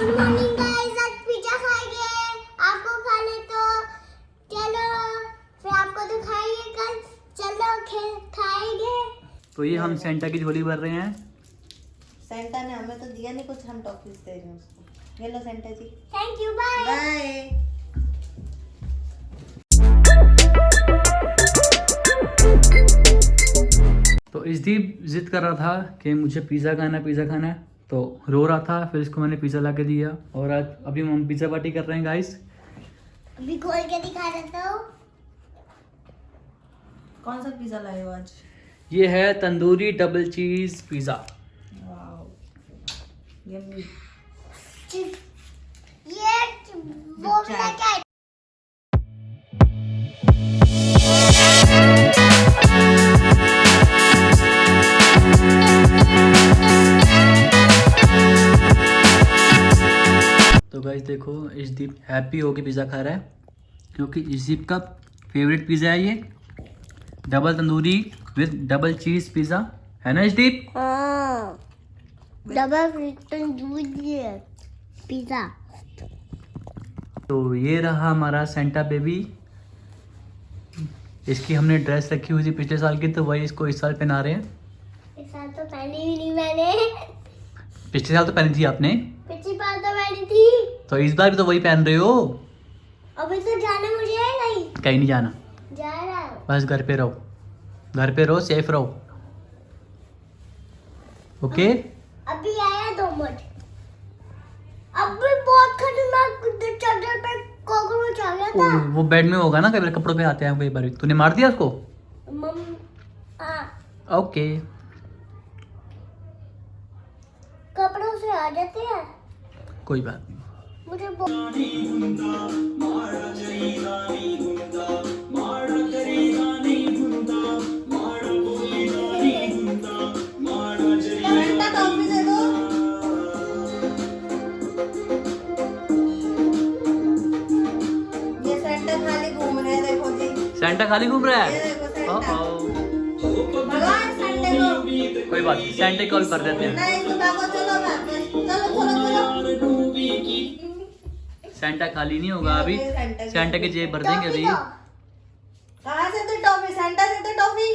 Good morning guys आज pizza खाएँगे। आपको खा ले तो चलो फिर आपको तो खाएँगे कल। चलो खे- खाएँगे। तो ये हम सेंटा की झोली भर रहे हैं। सेंटा ने हमें तो दिया नहीं कुछ हम टॉफीज दे रहे हैं उसको। ये लो Santa ji. Thank you bye bye तो इसदीप जिद कर रहा था कि मुझे पिज़्ज़ा खाना है पिज़्ज़ा खाना है। तो रो रहा था फिर इसको मैंने पिज़्ज़ा ला के दिया। और आज अभी हम पिज़्ज़ा पार्टी कर रहे हैं गाइस अभी खोल के दिखा देता हूँ। कौन सा पिज्जा लाए हो आज? ये है तंदूरी डबल चीज़ पिज़्ज़ा। ये वो तो गाइस देखो इसदीप हैप्पी होके पिज़्ज़ा खा रहा है क्योंकि इसदीप का फेवरेट पिज़्ज़ा है ये। Double tandoori with double cheese pizza है ना इसदीप हाँ। डबल तंदूरी पिज्जा तो ये रहा हमारा सेंटा बेबी इसकी हमने ड्रेस रखी हुई थी पिछले साल की तो वही इसको इस साल पहना रहे हैं। इस साल तो पहनी भी नहीं मैंने। पिछले साल तो पहनी थी आपने पिछली बार तो पहनी थी तो इस बार भी तो वही पहन रहे हो? अभी तो जाना मुझे है नहीं कहीं नहीं जाना। जा रहा बस घर पे रहो। घर पे रहो सेफ़ रहो। ओके अभी आया दो मिनट। अभी बहुत खतरनाक चादर पे कॉकरोच आ गया था। वो बेड में होगा ना कई बार कपड़ों पे आते हैं कई बार। तूने मार दिया उसको? मम हाँ। ओके कपड़ों से आ जाते हैं। कोई बात नहीं। मुझे सेंटा खाली घूम रहे हैं देखो जी। सेंटा खाली घूम रहा है? देखो ओ को कोई बात सेंटे कॉल कर देते हैं। सेंटा खाली नहीं होगा अभी। सेंटा की- जेब भर देंगे अभी। कहाँ से तो टॉफी सेंटा से तो टॉफी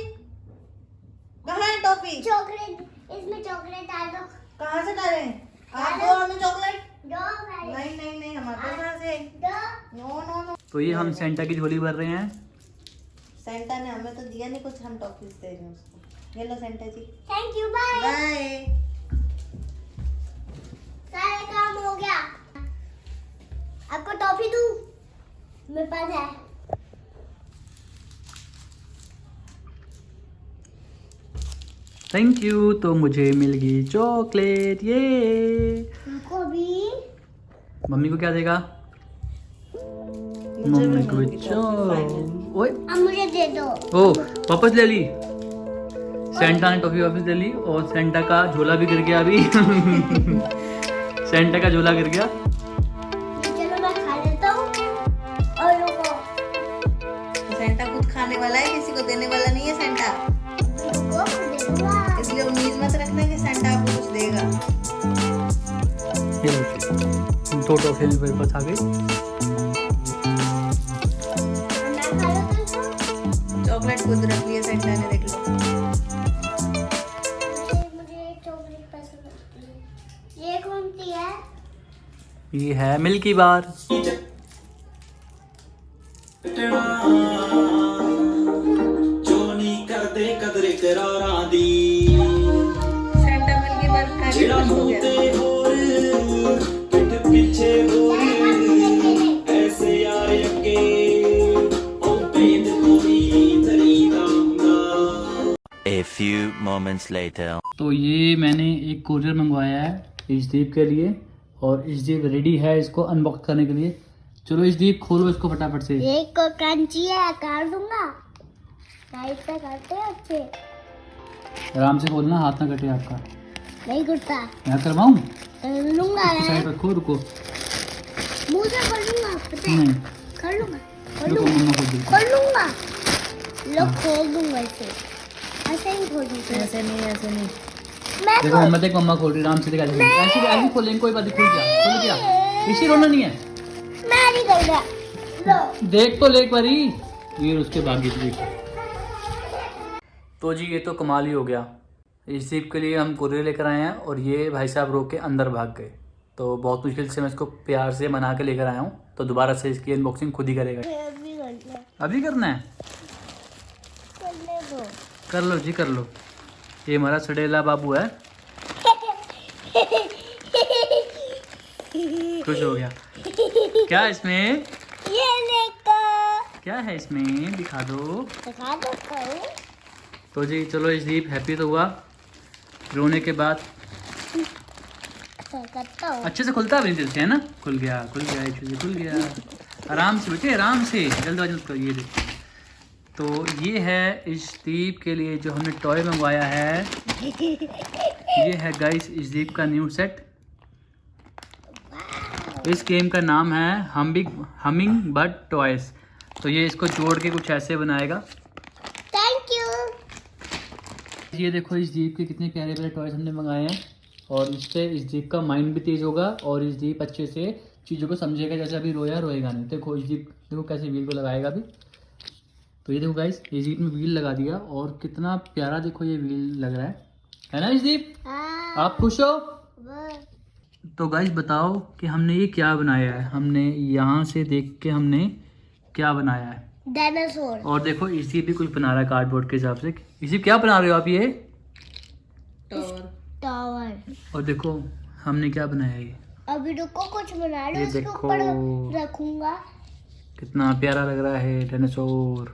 कहाँ है टॉफी चॉकलेट। इसमें चॉकलेट डाल दो। कहाँ से डालें? आप दो। हमें चॉकलेट। नहीं नहीं नहीं हमारे पास से? No no no. तो ये हम सेंटा की झोली भर रहे हैं। सेंटा ने हमें तो दिया नहीं कुछ हम टॉफीज दे रहे हैं उसको। ये लो Santa ji. Thank you bye bye सारा काम हो गया। आपको टॉफी दूँ? मेरे पास है। थैंक यू तो मुझे मिल गई चॉकलेट ये हमको भी। मम्मी को क्या देगा? मम्मी को ओए। अब मुझे दे दो। ओ वापस ले ली। सेंटा ने टॉफी वापस ले ली और सेंटा का झोला भी गिर गया अभी। सेंटा का झोला गिर गया। वाला है किसी को देने वाला नहीं है सेंटा इसलिए उम्मीद मत रखना कि सेंटा आपको कुछ देगा। दो टॉफी मेरे पास आ गई मैं खा लेता चॉकलेट खुद रख लिया सेंटा ने देख लो। मुझे चॉकलेट पसंद आती है ये कौन सी है ये है milky bar few moments later. तो ये मैंने एक कोरियर मंगवाया है इजदीप के लिए और इजदीप रेडी है इसको अनबॉक्स करने के लिए। चलो इजदीप खोलो इसको फटाफट से। एक को कंची है काट दूँगा। साइड पे करते हैं अच्छे। आराम से खोलना हाथ ना कटे आपका। नहीं करता। मैं करवाऊँ? कर लूँगा साइड रखो रुको। मुँह से कर लूँगा पता है? नहीं। कर लूँगा कर लूँगा। कर लूँगा। लो खोल दूँगा इसे। ऐसे ही खोल ऐसे नहीं ऐसे नहीं। मैं देखो मम्मा देख मम्मा खोल रही आराम से दिखा दीजिए ऐसे ऐसे खोलेंगे कोई बात नहीं खुल गया खुल गया इसी रोना नहीं है। मैं नहीं कर रहा। देख तो ले एक बारी। ये उसके भाग्य की देखो। तो जी ये तो कमाल ही हो गया। इस जीप के लिए हम कुरियर लेकर आए हैं और ये भाई साहब रोक के अंदर भाग गए। तो बहुत मुश्किल से मैं इसको प्यार से मना के लेकर आया हूँ। तो दोबारा से इसकी अनबॉक्सिंग खुद ही करेगा। अभी करना अभी करना है? करने दो। कर लो जी कर लो। ये हमारा सडेला बाबू है। खुश हो गया। क्या इसमें? ये देखो। क्या है इसमें? दिखा दो। दिखा हूँ तो जी चलो इस दीप हैप्पी तो हुआ। रोने के बाद। हूँ। अच्छे से खुलता भी नहीं से है ना? खुल गया खुल गया खुल गया। आराम से बेटे आराम से। जल्दबाजी मत करो ये देखो तो ये है इस दीप के लिए जो हमने टॉय मंगवाया है। ये है गाइस इस दीप का न्यू सेट इस गेम का नाम है हमिंग हमिंग बर्ड टॉयस तो ये इसको जोड़ के कुछ ऐसे बनाएगा। थैंक यू ये देखो इस जीप के कितने प्यारे प्यारे टॉयस हमने मंगाए हैं। और इससे इस जीप का माइंड भी तेज होगा और इस जीप अच्छे से चीज़ों को समझेगा जैसे अभी रोया रोएगा नहीं। देखो इस जीप देखो कैसे व्हील को लगाएगा अभी। तो ये देखो गाइस ये जीप में व्हील लगा दिया और कितना प्यारा देखो ये व्हील लग रहा है। है ना इस जीप हाँ। आप खुश हो? तो गाइस बताओ कि हमने ये क्या बनाया है? हमने यहाँ से देख के हमने क्या बनाया है? डायनासोर और देखो इसी भी कुछ बना रहा है कार्डबोर्ड के हिसाब से। इसी क्या बना रहे हो आप ये? टावर टावर और देखो हमने क्या बनाया ये? अभी रुको कुछ बना लो ये इसके देखो। ऊपर रखूँगा। कितना प्यारा लग रहा है डायनासोर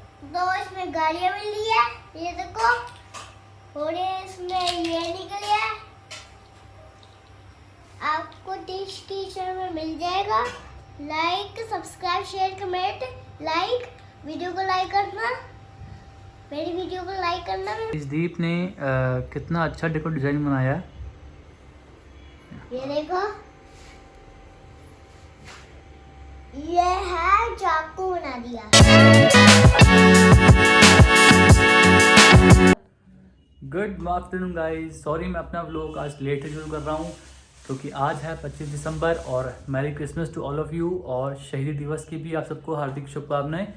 दो इसमें गाड़ियाँ मिल रही है ये देखो। और इसमें ये निकल है। आपको डिश टीचर में मिल जाएगा। Like subscribe share comment like video को लाइक करना। मेरी वीडियो को लाइक करना। इस दीप ने अ, कितना अच्छा देखो डिज़ाइन बनाया। ये देखो। ये है चाकू बना दिया। गुड आफ्टरनून गाई सॉरी मैं अपना व्लॉग आज लेट शुरू कर रहा हूँ, क्योंकि तो आज है 25 दिसंबर और merry Christmas to all of you और शहीदी दिवस की भी आप सबको हार्दिक शुभकामनाएँ।